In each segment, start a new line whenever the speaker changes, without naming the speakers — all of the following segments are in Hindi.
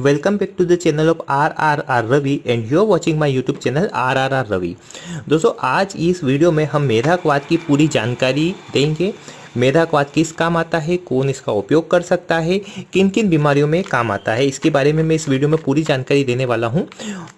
Welcome back to the channel of R R R Ravi and you are watching my YouTube channel R R R Ravi दोस्तों, आज इस वीडियो में हम मेधाकवाद की पूरी जानकारी देंगे। मेधाक्वाद किस काम आता है, कौन इसका उपयोग कर सकता है किन किन बीमारियों में काम आता है, इसके बारे में मैं इस वीडियो में पूरी जानकारी देने वाला हूँ।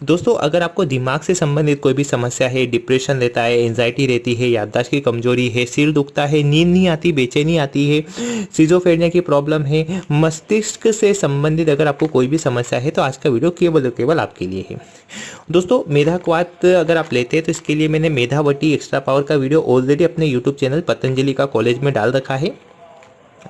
दोस्तों, अगर आपको दिमाग से संबंधित कोई भी समस्या है, डिप्रेशन रहता है एंजाइटी रहती है, याददाश्त की कमज़ोरी है, सिर दुखता है, नींद नहीं आती, बेचैनी आती है सीजोफेरिया की प्रॉब्लम है, मस्तिष्क से संबंधित अगर आपको कोई भी समस्या है तो आज का वीडियो केवल और केवल आपके लिए है। दोस्तों, मेधाक्वाद अगर आप लेते हैं तो इसके लिए मैंने मेधावटी एक्स्ट्रा पावर का वीडियो ऑलरेडी अपने यूट्यूब चैनल पतंजलि का कॉलेज में डाल रखा है।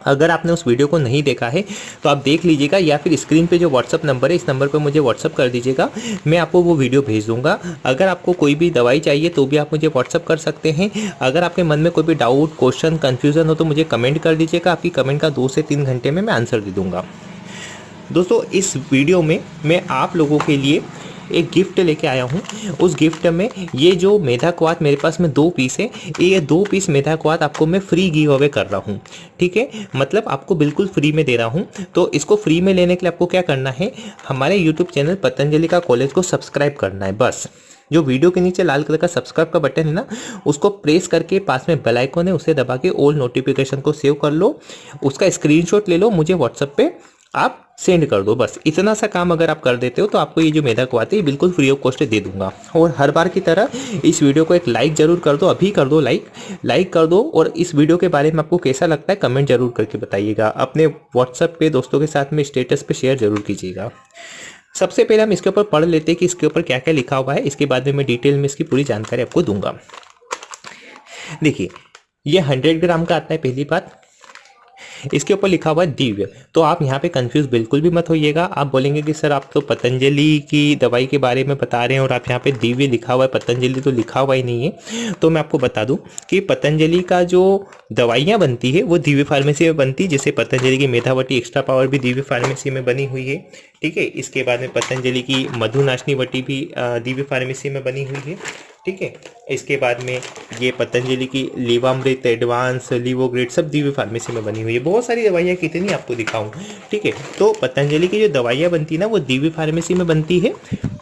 अगर आपने उस वीडियो को नहीं देखा है तो आप देख लीजिएगा या फिर स्क्रीन पे जो व्हाट्सअप नंबर है, इस नंबर पर मुझे व्हाट्सअप कर दीजिएगा। मैं आपको वो वीडियो भेज दूँगा। अगर आपको कोई भी दवाई चाहिए तो भी आप मुझे व्हाट्सअप कर सकते हैं। अगर आपके मन में कोई भी डाउट क्वेश्चन कन्फ्यूज़न हो तो मुझे कमेंट कर दीजिएगा। आपकी कमेंट का दो से तीन घंटे में मैं आंसर दे दूँगा। दोस्तों, इस वीडियो में मैं आप लोगों के लिए एक गिफ्ट लेके आया हूँ। उस गिफ्ट में ये जो मेधा क्वाद मेरे पास में दो पीस है, ये दो पीस मेधा क्वाद आपको मैं फ्री गिव अवे कर रहा हूँ। ठीक है? मतलब आपको बिल्कुल फ्री में दे रहा हूँ। तो इसको फ्री में लेने के लिए आपको क्या करना है, हमारे यूट्यूब चैनल पतंजलि का कॉलेज को सब्सक्राइब करना है, बस। जो वीडियो के नीचे लाल कलर का सब्सक्राइब का बटन है ना, उसको प्रेस करके पास में बेल आइकन है, उसे दबा के ऑल नोटिफिकेशन को सेव कर लो। उसका स्क्रीनशॉट ले लो, मुझे व्हाट्सएप पे। आप सेंड कर दो, बस। इतना सा काम अगर आप कर देते हो तो आपको ये जो मेधा आते है, बिल्कुल फ्री ऑफ़ कॉस्ट दे दूँगा। और हर बार की तरह इस वीडियो को एक लाइक ज़रूर कर दो, अभी कर दो लाइक लाइक कर दो और इस वीडियो के बारे में आपको कैसा लगता है, कमेंट ज़रूर करके बताइएगा। अपने व्हाट्सएप पे, दोस्तों के साथ में स्टेटस पे शेयर ज़रूर कीजिएगा। सबसे पहले हम इसके ऊपर पढ़ लेते हैं कि इसके ऊपर क्या क्या लिखा हुआ है। इसके बाद में मैं डिटेल में इसकी पूरी जानकारी आपको दूँगा। देखिए, ये हंड्रेड ग्राम का आता है, पहली बात। इसके ऊपर लिखा हुआ है दिव्य। तो आप यहाँ पे कंफ्यूज बिल्कुल भी मत होइएगा। आप बोलेंगे कि, सर, आप तो पतंजलि की दवाई के बारे में बता रहे हैं और आप यहाँ पे दिव्य लिखा हुआ है, पतंजलि तो लिखा हुआ ही नहीं है। तो मैं आपको बता दूँ कि पतंजलि का जो दवाइयाँ बनती है, वो दिव्य फार्मेसी में बनती है जैसे पतंजलि की मेधावटी एक्स्ट्रा पावर भी दिव्य फार्मेसी में बनी हुई है। ठीक है? इसके बाद में पतंजलि की मधुनाशनी वटी भी दिव्य फार्मेसी में बनी हुई है। ठीक है? इसके बाद में ये पतंजलि की लीवामृत, एडवांस, लीवोग्रेड सब दिव्य फार्मेसी में बनी हुई है। बहुत सारी दवाइयाँ कितनी आपको दिखाऊँ। ठीक है? तो पतंजलि की जो दवाइयाँ बनती है ना, वो दिव्य फार्मेसी में बनती है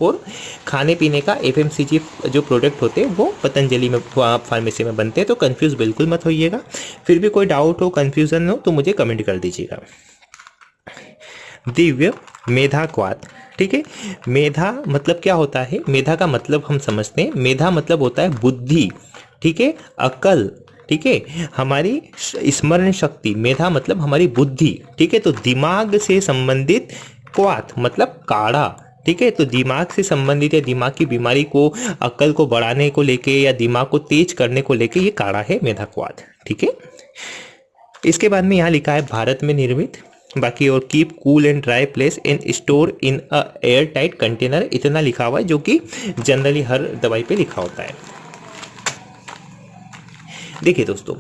और खाने पीने का एफएमसीजी जो प्रोडक्ट होते हैं, वो पतंजलि में फार्मेसी में बनते हैं। तो कन्फ्यूज़ बिल्कुल मत होइएगा। फिर भी कोई डाउट हो कन्फ्यूज़न हो तो मुझे कमेंट कर दीजिएगा। दिव्य मेधा क्वाद ठीक है? मेधा मतलब क्या होता है? मेधा का मतलब हम समझते हैं। मेधा मतलब होता है बुद्धि, ठीक है? अकल, ठीक है? हमारी स्मरण शक्ति, मेधा मतलब हमारी बुद्धि, ठीक है? तो दिमाग से संबंधित क्वात मतलब काढ़ा, ठीक है? तो दिमाग से संबंधित या दिमाग की बीमारी को, अकल को बढ़ाने को लेके या दिमाग को तेज करने को लेके ये काढ़ा है मेधा क्वाद ठीक है? इसके बाद में यहाँ लिखा है, भारत में निर्मित बाकी और keep cool and dry place and store in a air tight container इतना लिखा हुआ है जो कि जनरली हर दवाई पे लिखा होता है। देखिए दोस्तों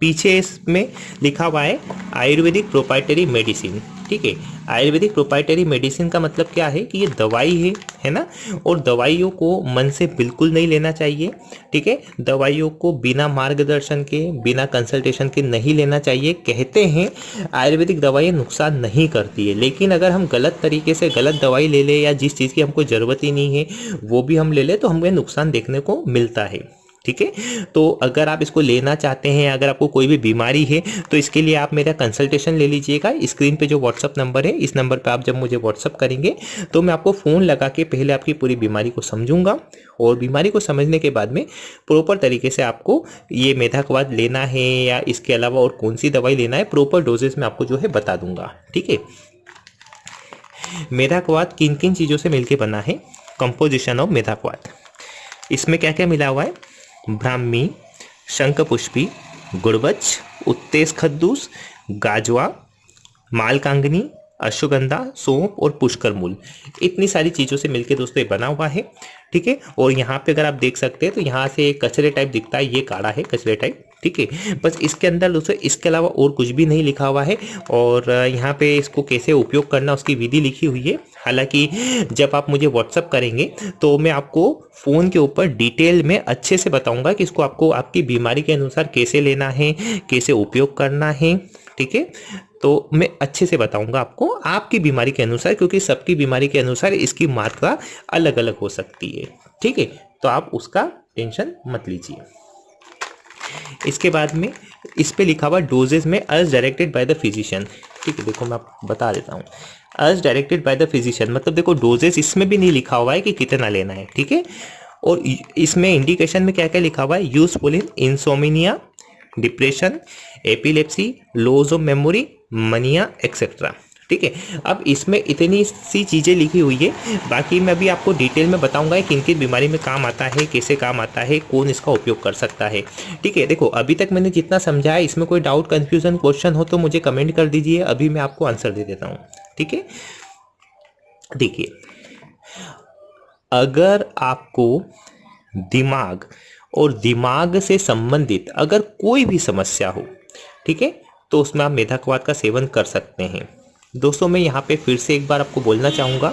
पीछे इसमें लिखा हुआ है आयुर्वेदिक प्रोपाइटरी मेडिसिन ठीक है? आयुर्वेदिक प्रोपाइटरी मेडिसिन का मतलब क्या है कि ये दवाई है है ना? और दवाइयों को मन से बिल्कुल नहीं लेना चाहिए, ठीक है? दवाइयों को बिना मार्गदर्शन के, बिना कंसल्टेशन के नहीं लेना चाहिए। कहते हैं, आयुर्वेदिक दवाइयाँ नुकसान नहीं करती है, लेकिन अगर हम गलत तरीके से गलत दवाई ले लें या जिस चीज़ की हमको ज़रूरत ही नहीं है, वो भी हम ले लें तो हमें नुकसान देखने को मिलता है। ठीक है? तो अगर आप इसको लेना चाहते हैं, अगर आपको कोई भी बीमारी है तो इसके लिए आप मेरा कंसल्टेशन ले लीजिएगा। स्क्रीन पे जो व्हाट्सअप नंबर है, इस नंबर पे आप जब मुझे व्हाट्सअप करेंगे तो मैं आपको फ़ोन लगा के पहले आपकी पूरी बीमारी को समझूँगा और बीमारी को समझने के बाद में प्रॉपर तरीके से आपको ये मेधा मेधाकवाद लेना है या इसके अलावा और कौन सी दवाई लेना है प्रॉपर डोजेस में आपको जो है बता दूँगा। ठीक है? मेधा मेधाकवाद किन किन चीज़ों से मिलकर बना है? कंपोजिशन ऑफ़ मेधाकवाद। इसमें क्या क्या मिला हुआ है? ब्राह्मी, शंखपुष्पी गुड़बच उत्तेज खद्दूस, गाजवा, मालकांगनी, अश्वगंधा, सौंप और पुष्कर मूल इतनी सारी चीज़ों से मिलकर दोस्तों ये बना हुआ है, ठीक है? और यहाँ पे अगर आप देख सकते हैं तो यहाँ से कचरे टाइप दिखता है, ये काढ़ा है, कचरे टाइप ठीक है? बस इसके अंदर दोस्तों, इसके अलावा और कुछ भी नहीं लिखा हुआ है, और यहाँ पे इसको कैसे उपयोग करना, उसकी विधि लिखी हुई है। हालाँकि जब आप मुझे व्हाट्सअप करेंगे तो मैं आपको फ़ोन के ऊपर डिटेल में अच्छे से बताऊँगा कि इसको आपको आपकी बीमारी के अनुसार कैसे लेना है, कैसे उपयोग करना है, ठीक है? तो मैं अच्छे से बताऊँगा आपको आपकी बीमारी के अनुसार, क्योंकि सबकी बीमारी के अनुसार इसकी मात्रा अलग अलग हो सकती है, ठीक है? तो आप उसका टेंशन मत लीजिए। इसके बाद में इस पर लिखा हुआ डोजेज में as directed by the physician ठीक है, देखो मैं आपको बता देता हूँ। As directed by the physician मतलब देखो डोजेज इसमें भी नहीं लिखा हुआ है कि कितना लेना है, ठीक है? और इसमें इंडिकेशन में क्या क्या लिखा हुआ है? Useful in insomnia depression epilepsy loss of memory mania etcetera ठीक है? अब इसमें इतनी सी चीज़ें लिखी हुई है। बाकी मैं अभी आपको डिटेल में बताऊँगा किन किन बीमारी में काम आता है, कैसे काम आता है, कौन इसका उपयोग कर सकता है। ठीक है, देखो, अभी तक मैंने जितना समझाया इसमें कोई डाउट कन्फ्यूज़न क्वेश्चन हो तो मुझे कमेंट कर दीजिए, अभी मैं आपको आंसर दे देता हूँ। ठीक है? देखिए, अगर आपको दिमाग और दिमाग से संबंधित अगर कोई भी समस्या हो, ठीक है तो उसमें आप मेधाक्वाद का सेवन कर सकते हैं। दोस्तों, मैं यहाँ पे फिर से एक बार आपको बोलना चाहूँगा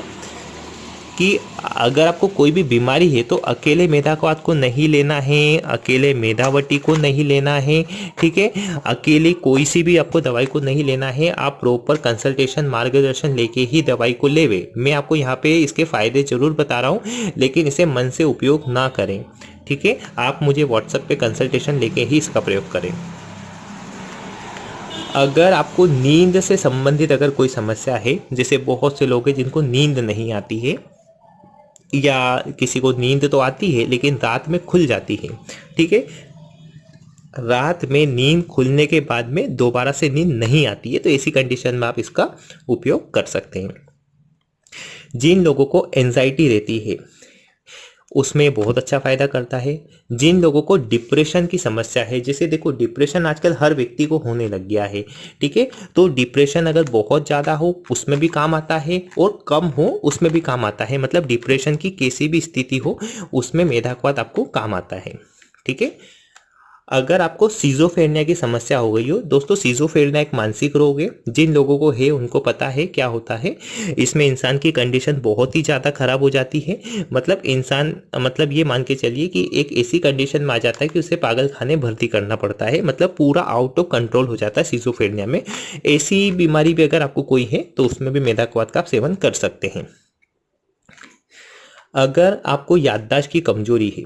कि अगर आपको कोई भी बीमारी है तो अकेले मेधाक्वाद को नहीं लेना है, अकेले मेधावटी को नहीं लेना है, ठीक है? अकेले कोई सी भी आपको दवाई को नहीं लेना है, आप प्रॉपर कंसल्टेशन मार्गदर्शन लेके ही दवाई को लेवे। मैं आपको यहाँ पे इसके फ़ायदे ज़रूर बता रहा हूँ, लेकिन इसे मन से उपयोग ना करें, ठीक है? आप मुझे व्हाट्सएप पे कंसल्टेशन लेके ही इसका प्रयोग करें। अगर आपको नींद से संबंधित अगर कोई समस्या है, जैसे बहुत से लोग हैं जिनको नींद नहीं आती है, या किसी को नींद तो आती है, लेकिन रात में खुल जाती है, ठीक है? रात में नींद खुलने के बाद में दोबारा से नींद नहीं आती है तो ऐसी कंडीशन में आप इसका उपयोग कर सकते हैं। जिन लोगों को एंजाइटी रहती है उसमें बहुत अच्छा फ़ायदा करता है। जिन लोगों को डिप्रेशन की समस्या है, जैसे देखो डिप्रेशन आजकल हर व्यक्ति को होने लग गया है, ठीक है? तो डिप्रेशन अगर बहुत ज़्यादा हो, उसमें भी काम आता है, और कम हो, उसमें भी काम आता है। मतलब डिप्रेशन की कैसी भी स्थिति हो, उसमें मेधाक्वाद आपको काम आता है, ठीक है? अगर आपको सीजोफेरनिया की समस्या हो गई हो, दोस्तों सीजोफेरनिया एक मानसिक रोग है, जिन लोगों को है, उनको पता है क्या होता है। इसमें इंसान की कंडीशन बहुत ही ज़्यादा खराब हो जाती है। मतलब इंसान मतलब ये मान के चलिए कि एक ऐसी कंडीशन में आ जाता है कि उसे पागल खाने भर्ती करना पड़ता है। मतलब पूरा आउट ऑफ़ कंट्रोल हो जाता है सीजोफेरनिया में। ऐसी बीमारी भी अगर आपको कोई है तो उसमें भी मेदाक्वाद का आप सेवन कर सकते हैं। अगर आपको याददाश्त की कमज़ोरी है,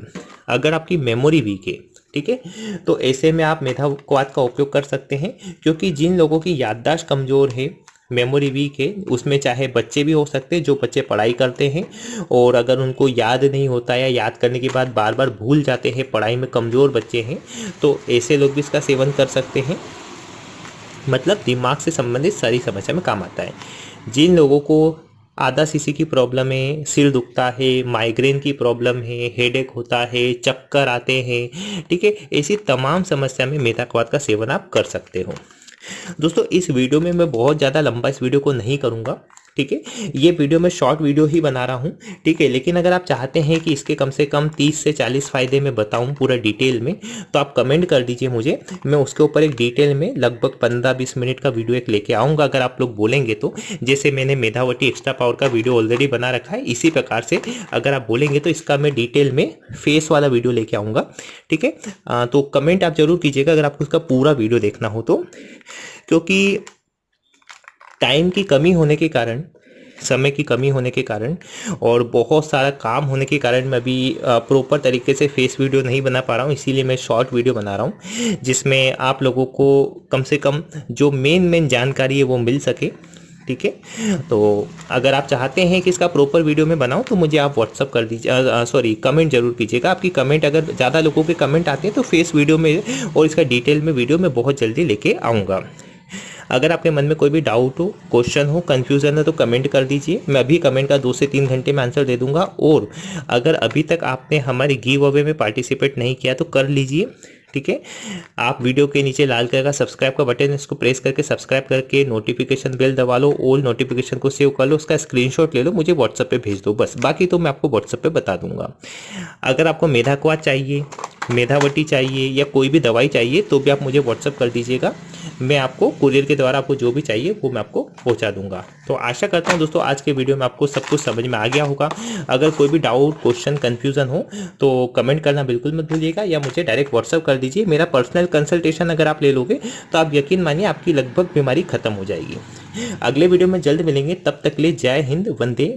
अगर आपकी मेमोरी वीक है ठीक है? तो ऐसे में आप मेधाक्वाद का उपयोग कर सकते हैं, क्योंकि जिन लोगों की याददाश्त कमज़ोर है मेमोरी वीक है, उसमें चाहे बच्चे भी हो सकते हैं, जो बच्चे पढ़ाई करते हैं, और अगर उनको याद नहीं होता या याद करने के बाद बार बार भूल जाते हैं, पढ़ाई में कमज़ोर बच्चे हैं तो ऐसे लोग भी इसका सेवन कर सकते हैं। मतलब दिमाग से संबंधित सारी समस्या में काम आता है। जिन लोगों को आधा सीसी की प्रॉब्लम है, सिर दुखता है माइग्रेन की प्रॉब्लम है हेडेक होता है, चक्कर आते हैं, ठीक है? ऐसी तमाम समस्या में मेथाक्वाद का सेवन आप कर सकते हो। दोस्तों, इस वीडियो में मैं बहुत ज़्यादा लंबा इस वीडियो को नहीं करूँगा। ठीक है? ये वीडियो मैं शॉर्ट वीडियो ही बना रहा हूँ, ठीक है? लेकिन अगर आप चाहते हैं कि इसके कम से कम 30 से 40 फ़ायदे में बताऊँ पूरा डिटेल में तो आप कमेंट कर दीजिए मुझे। मैं उसके ऊपर एक डिटेल में लगभग 15-20 मिनट का वीडियो एक लेके आऊँगा, अगर आप लोग बोलेंगे तो। जैसे मैंने मेधावटी एक्स्ट्रा पावर का वीडियो ऑलरेडी बना रखा है, इसी प्रकार से अगर आप बोलेंगे तो इसका मैं डिटेल में फेस वाला वीडियो लेके आऊँगा, ठीक है? तो कमेंट आप ज़रूर कीजिएगा अगर आपको इसका पूरा वीडियो देखना हो तो। क्योंकि टाइम की कमी होने के कारण, समय की कमी होने के कारण और बहुत सारा काम होने के कारण मैं अभी प्रॉपर तरीके से फेस वीडियो नहीं बना पा रहा हूँ, इसीलिए मैं शॉर्ट वीडियो बना रहा हूँ, जिसमें आप लोगों को कम से कम जो मेन मेन जानकारी है वो मिल सके, ठीक है? तो अगर आप चाहते हैं कि इसका प्रॉपर वीडियो में बनाऊँ तो मुझे आप व्हाट्सअप कर दीजिए सॉरी कमेंट ज़रूर कीजिएगा। आपकी कमेंट अगर ज़्यादा लोगों के कमेंट आते हैं तो फेस वीडियो में और इसका डिटेल में वीडियो में बहुत जल्दी लेके आऊँगा। अगर आपके मन में कोई भी डाउट हो क्वेश्चन हो कन्फ्यूज़न है तो कमेंट कर दीजिए। मैं अभी कमेंट का दो से तीन घंटे में आंसर दे दूँगा। और अगर अभी तक आपने हमारे गिव अवे में पार्टिसिपेट नहीं किया तो कर लीजिए, ठीक है? आप वीडियो के नीचे लाल कलर का सब्सक्राइब का बटन इसको प्रेस करके सब्सक्राइब करके नोटिफिकेशन बेल दबा लो ऑल नोटिफिकेशन को सेव कर लो, उसका स्क्रीनशॉट ले लो, मुझे व्हाट्सएप पे भेज दो, बस। बाकी तो मैं आपको व्हाट्सएप पे बता दूँगा। अगर आपको मेधा मेधाक्वा चाहिए मेधावटी चाहिए या कोई भी दवाई चाहिए तो भी आप मुझे व्हाट्सअप कर दीजिएगा। मैं आपको कुरियर के द्वारा आपको जो भी चाहिए, वो मैं आपको पहुँचा दूँगा। तो आशा करता हूँ दोस्तों, आज के वीडियो में आपको सब कुछ समझ में आ गया होगा। अगर कोई भी डाउट क्वेश्चन कन्फ्यूज़न हो तो कमेंट करना बिल्कुल मत भूलिएगा या मुझे डायरेक्ट व्हाट्सअप कर दीजिए। मेरा पर्सनल कंसल्टेशन अगर आप ले लोगे तो आप यकीन मानिए आपकी लगभग बीमारी खत्म हो जाएगी। अगले वीडियो में जल्द मिलेंगे। तब तक ले जय हिंद, वंदे